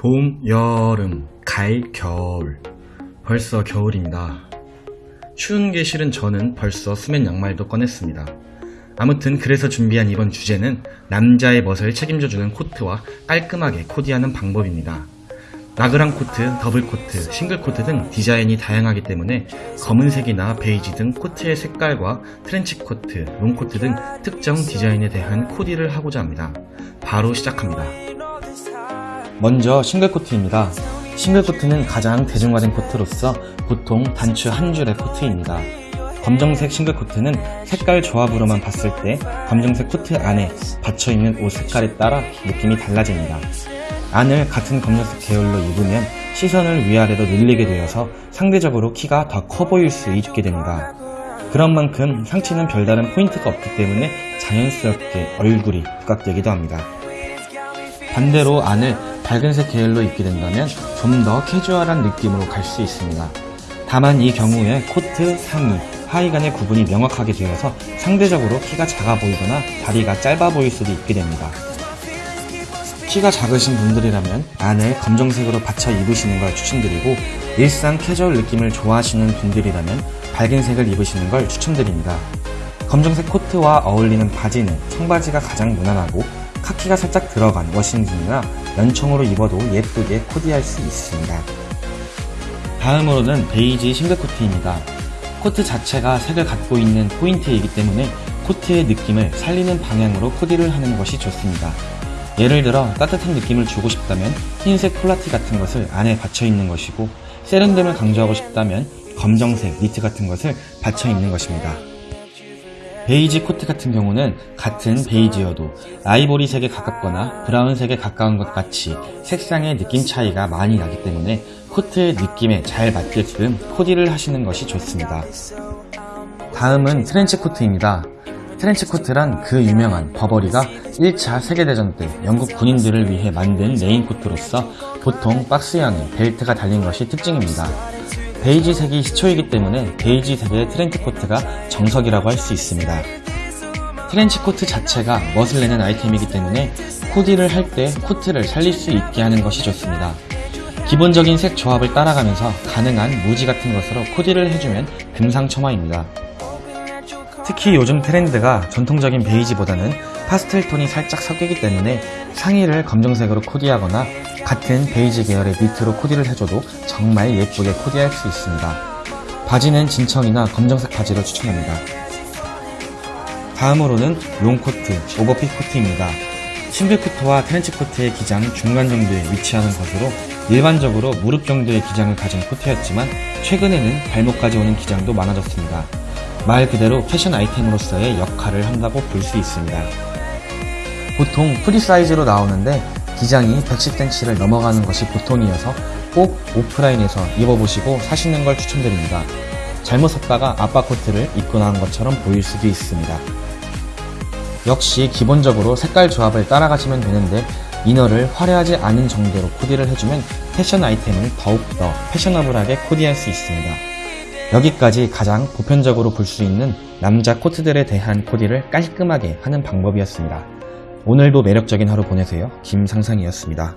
봄, 여름, 가을, 겨울. 벌써 겨울입니다. 추운 게 싫은 저는 벌써 수면 양말도 꺼냈습니다. 아무튼 그래서 준비한 이번 주제는 남자의 멋을 책임져주는 코트와 깔끔하게 코디하는 방법입니다. 나그랑 코트, 더블 코트, 싱글 코트 등 디자인이 다양하기 때문에 검은색이나 베이지 등 코트의 색깔과 트렌치 코트, 롱 코트 등 특정 디자인에 대한 코디를 하고자 합니다. 바로 시작합니다. 먼저 싱글 코트입니다. 싱글 코트는 가장 대중화된 코트로서 보통 단추 한 줄의 코트입니다. 검정색 싱글 코트는 색깔 조합으로만 봤을 때 검정색 코트 안에 받쳐입는 옷 색깔에 따라 느낌이 달라집니다. 안을 같은 검정색 계열로 입으면 시선을 위아래로 늘리게 되어서 상대적으로 키가 더 커 보일 수 있게 됩니다. 그런 만큼 상체는 별다른 포인트가 없기 때문에 자연스럽게 얼굴이 부각되기도 합니다. 반대로 안을 밝은색 계열로 입게 된다면 좀 더 캐주얼한 느낌으로 갈 수 있습니다. 다만 이 경우에 코트, 상의, 하의 간의 구분이 명확하게 되어서 상대적으로 키가 작아 보이거나 다리가 짧아 보일 수도 있게 됩니다. 키가 작으신 분들이라면 안을 검정색으로 받쳐 입으시는 걸 추천드리고 일상 캐주얼 느낌을 좋아하시는 분들이라면 밝은 색을 입으시는 걸 추천드립니다. 검정색 코트와 어울리는 바지는 청바지가 가장 무난하고 카키가 살짝 들어간 워싱진이나 연청으로 입어도 예쁘게 코디할 수 있습니다. 다음으로는 베이지 싱글 코트입니다. 코트 자체가 색을 갖고 있는 포인트이기 때문에 코트의 느낌을 살리는 방향으로 코디를 하는 것이 좋습니다. 예를 들어 따뜻한 느낌을 주고 싶다면 흰색 폴라티 같은 것을 안에 받쳐 입는 것이고 세련됨을 강조하고 싶다면 검정색 니트 같은 것을 받쳐 입는 것입니다. 베이지 코트 같은 경우는 같은 베이지여도 아이보리색에 가깝거나 브라운색에 가까운 것 같이 색상의 느낌 차이가 많이 나기 때문에 코트의 느낌에 잘 맞게끔 코디를 하시는 것이 좋습니다. 다음은 트렌치 코트입니다. 트렌치 코트란 그 유명한 버버리가 1차 세계대전 때 영국 군인들을 위해 만든 레인 코트로서 보통 박스형의 벨트가 달린 것이 특징입니다. 베이지색이 시초이기 때문에 베이지색의 트렌치 코트가 정석이라고 할 수 있습니다. 트렌치 코트 자체가 멋을 내는 아이템이기 때문에 코디를 할 때 코트를 살릴 수 있게 하는 것이 좋습니다. 기본적인 색 조합을 따라가면서 가능한 무지 같은 것으로 코디를 해주면 금상첨화입니다. 특히 요즘 트렌드가 전통적인 베이지보다는 파스텔 톤이 살짝 섞이기 때문에 상의를 검정색으로 코디하거나 같은 베이지 계열의 니트로 코디를 해줘도 정말 예쁘게 코디할 수 있습니다. 바지는 진청이나 검정색 바지를 추천합니다. 다음으로는 롱코트, 오버핏 코트입니다. 싱글 코트와 트렌치 코트의 기장 중간 정도에 위치하는 것으로 일반적으로 무릎 정도의 기장을 가진 코트였지만 최근에는 발목까지 오는 기장도 많아졌습니다. 말 그대로 패션 아이템으로서의 역할을 한다고 볼 수 있습니다. 보통 프리 사이즈로 나오는데 기장이 110cm를 넘어가는 것이 보통이어서 꼭 오프라인에서 입어보시고 사시는 걸 추천드립니다. 잘못 샀다가 아빠 코트를 입고 나온 것처럼 보일 수도 있습니다. 역시 기본적으로 색깔 조합을 따라가시면 되는데 inner를 화려하지 않은 정도로 코디를 해주면 패션 아이템을 더욱더 패셔너블하게 코디할 수 있습니다. 여기까지 가장 보편적으로 볼 수 있는 남자 코트들에 대한 코디를 깔끔하게 하는 방법이었습니다. 오늘도 매력적인 하루 보내세요. 김상상이었습니다.